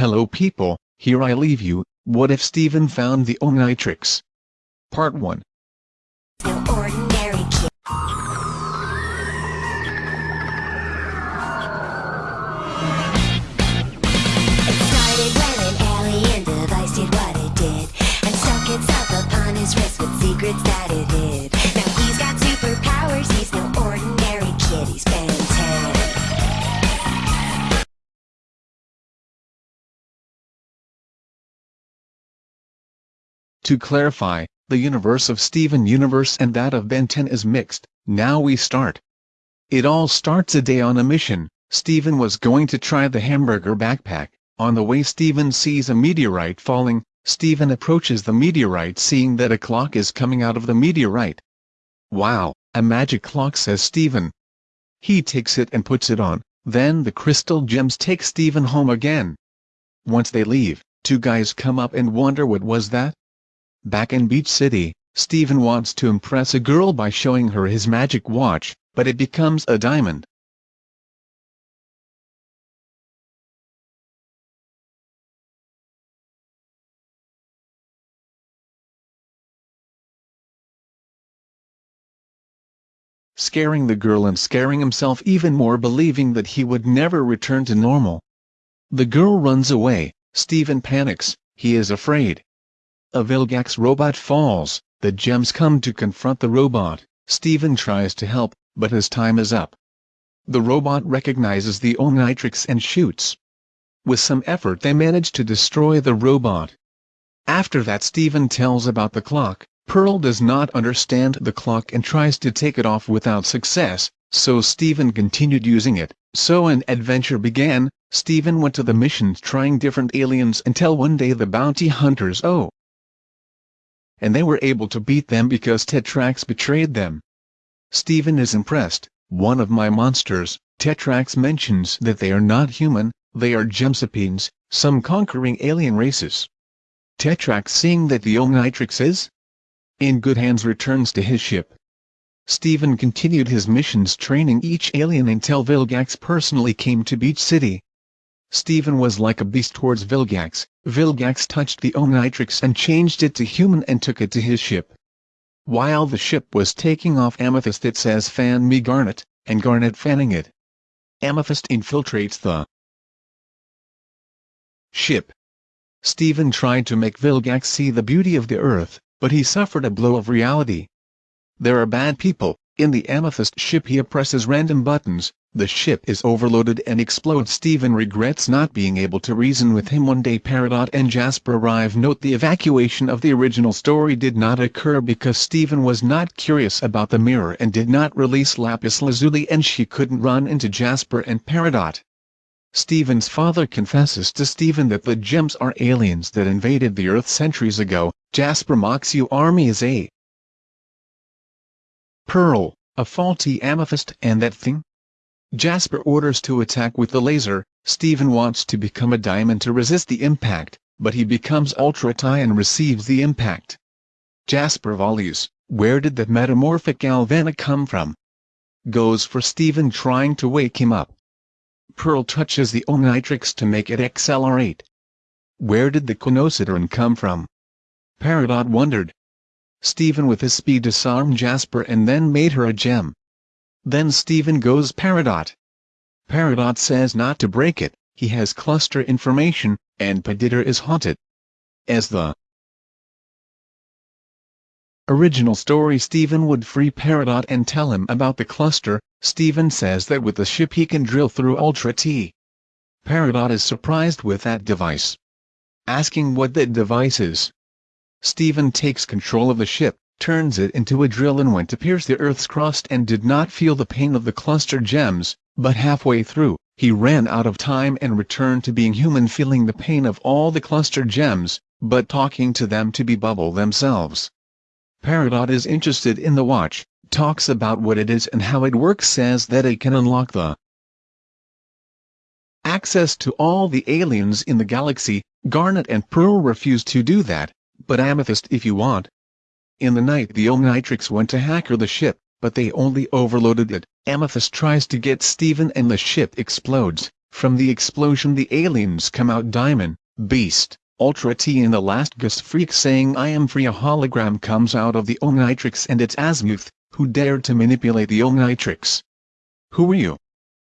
Hello people, here I leave you, what if Steven found the Omnitrix? Part 1 To clarify, the universe of Steven Universe and that of Ben 10 is mixed, now we start. It all starts a day on a mission, Steven was going to try the hamburger backpack, on the way Steven sees a meteorite falling, Steven approaches the meteorite seeing that a clock is coming out of the meteorite. Wow, a magic clock says Steven. He takes it and puts it on, then the crystal gems take Steven home again. Once they leave, two guys come up and wonder what was that? Back in Beach City, Steven wants to impress a girl by showing her his magic watch, but it becomes a diamond. Scaring the girl and scaring himself even more believing that he would never return to normal. The girl runs away, Steven panics, he is afraid. A Vilgax robot falls, the gems come to confront the robot, Steven tries to help, but his time is up. The robot recognizes the Omnitrix and shoots. With some effort they manage to destroy the robot. After that Steven tells about the clock, Pearl does not understand the clock and tries to take it off without success, so Steven continued using it, so an adventure began, Steven went to the missions trying different aliens until one day the bounty hunters oh and they were able to beat them because Tetrax betrayed them. Steven is impressed, one of my monsters, Tetrax mentions that they are not human, they are Gemsapenes, some conquering alien races. Tetrax seeing that the Omnitrix is in good hands returns to his ship. Steven continued his missions training each alien until Vilgax personally came to Beach City. Steven was like a beast towards Vilgax, Vilgax touched the Omnitrix and changed it to human and took it to his ship. While the ship was taking off Amethyst it says fan me Garnet, and Garnet fanning it. Amethyst infiltrates the ship. Steven tried to make Vilgax see the beauty of the earth, but he suffered a blow of reality. There are bad people, in the Amethyst ship he presses random buttons, the ship is overloaded and explodes. Steven regrets not being able to reason with him one day. Peridot and Jasper arrive. Note the evacuation of the original story did not occur because Steven was not curious about the mirror and did not release Lapis Lazuli and she couldn't run into Jasper and Peridot. Steven's father confesses to Steven that the gems are aliens that invaded the Earth centuries ago, Jasper mocks you army is a pearl, a faulty amethyst and that thing? Jasper orders to attack with the laser, Steven wants to become a diamond to resist the impact, but he becomes Ultra T and receives the impact. Jasper volleys, where did the metamorphic Galvana come from? Goes for Steven trying to wake him up. Pearl touches the Omnitrix to make it accelerate. Where did the Conosideron come from? Peridot wondered, Steven with his speed disarmed Jasper and then made her a gem. Then Steven goes Peridot. Peridot says not to break it, he has cluster information, and Peditor is haunted. As the original story Steven would free Peridot and tell him about the cluster, Steven says that with the ship he can drill through Ultra T. Peridot is surprised with that device. Asking what that device is, Steven takes control of the ship, turns it into a drill and went to pierce the Earth's crust and did not feel the pain of the cluster gems, but halfway through, he ran out of time and returned to being human feeling the pain of all the cluster gems, but talking to them to be bubble themselves. Peridot is interested in the watch, talks about what it is and how it works says that it can unlock the access to all the aliens in the galaxy, Garnet and Pearl refuse to do that, but Amethyst if you want. In the night the Omnitrix went to hacker the ship, but they only overloaded it. Amethyst tries to get Steven and the ship explodes. From the explosion the aliens come out Diamond, Beast, Ultra T and the last Ghost Freak saying I am free a hologram comes out of the Omnitrix and it's Azmuth, who dared to manipulate the Omnitrix. Who are you?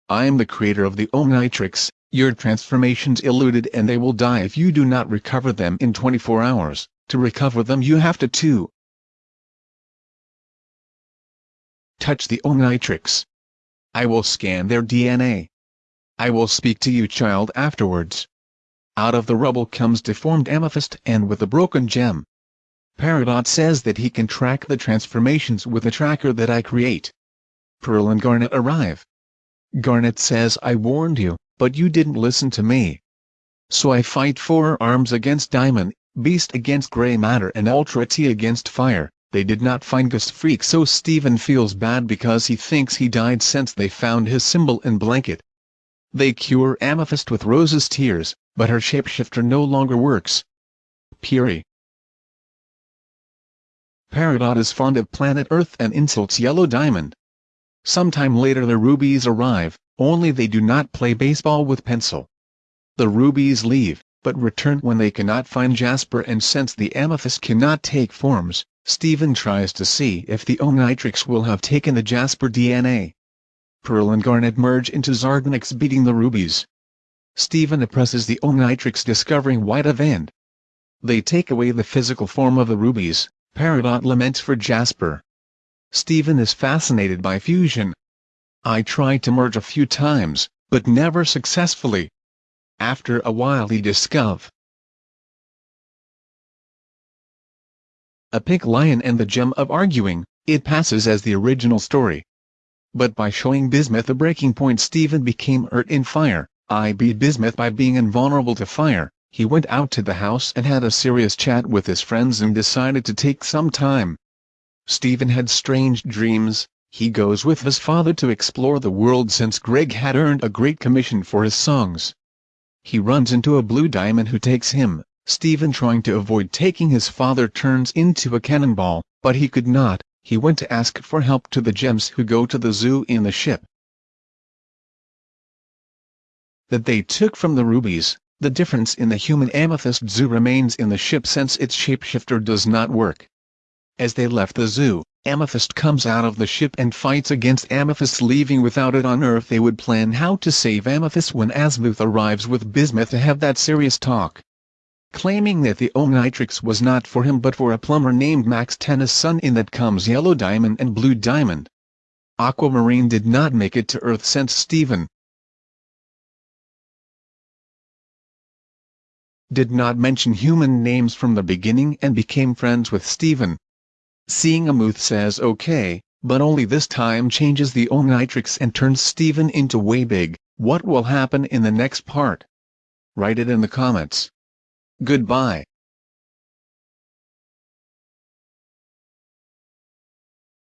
I am the creator of the Omnitrix, your transformations eluded and they will die if you do not recover them in 24 hours, to recover them you have to 2. Touch the Omnitrix. I will scan their DNA. I will speak to you child afterwards. Out of the rubble comes deformed amethyst and with a broken gem. Peridot says that he can track the transformations with a tracker that I create. Pearl and Garnet arrive. Garnet says I warned you, but you didn't listen to me. So I fight four arms against Diamond, Beast against Grey Matter and Ultra T against Fire. They did not find Ghost Freak so Steven feels bad because he thinks he died since they found his symbol and blanket. They cure Amethyst with Rose's tears, but her shapeshifter no longer works. Puri Peridot is fond of planet Earth and insults Yellow Diamond. Sometime later the Rubies arrive, only they do not play baseball with pencil. The Rubies leave, but return when they cannot find Jasper and since the Amethyst cannot take forms, Steven tries to see if the Omnitrix will have taken the Jasper DNA. Pearl and Garnet merge into Sardonyx beating the Rubies. Steven oppresses the Omnitrix discovering White Event. They take away the physical form of the Rubies, Peridot laments for Jasper. Steven is fascinated by fusion. I tried to merge a few times, but never successfully. After a while he discov. A pink lion and the gem of arguing, it passes as the original story. But by showing Bismuth a breaking point Steven became hurt in fire, I beat Bismuth by being invulnerable to fire, he went out to the house and had a serious chat with his friends and decided to take some time. Steven had strange dreams, he goes with his father to explore the world since Greg had earned a great commission for his songs. He runs into a blue diamond who takes him, Steven trying to avoid taking his father turns into a cannonball, but he could not, he went to ask for help to the gems who go to the zoo in the ship. That they took from the rubies, the difference in the human amethyst zoo remains in the ship since its shapeshifter does not work. As they left the zoo, Amethyst comes out of the ship and fights against Amethyst leaving without it on Earth they would plan how to save Amethyst when Azmuth arrives with Bismuth to have that serious talk claiming that the Omnitrix was not for him but for a plumber named Max Tennyson in that comes Yellow Diamond and Blue Diamond. Aquamarine did not make it to Earth since Steven did not mention human names from the beginning and became friends with Steven. Seeing Amuth says okay, but only this time changes the Omnitrix and turns Steven into way big, what will happen in the next part? Write it in the comments. Goodbye.